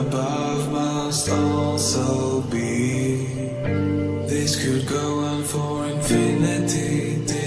above must also be. This could go on for infinity.